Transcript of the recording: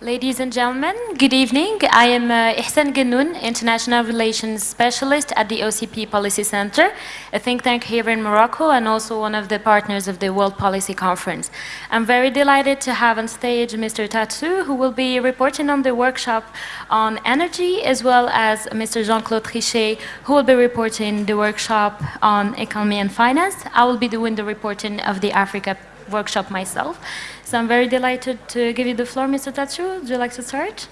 Ladies and gentlemen, good evening. I am uh, Ihssane Guennoun, International Relations Specialist at the OCP Policy Center, a think tank here in Morocco and also one of the partners of the World Policy Conference. I'm very delighted to have on stage Mr. Tatsu, who will be reporting on the workshop on energy, as well as Mr. Jean-Claude Trichet, who will be reporting the workshop on economy and finance. I will be doing the reporting of the Africa workshop myself. So I'm very delighted to give you the floor, Mr. Tatsou. Would you like to start?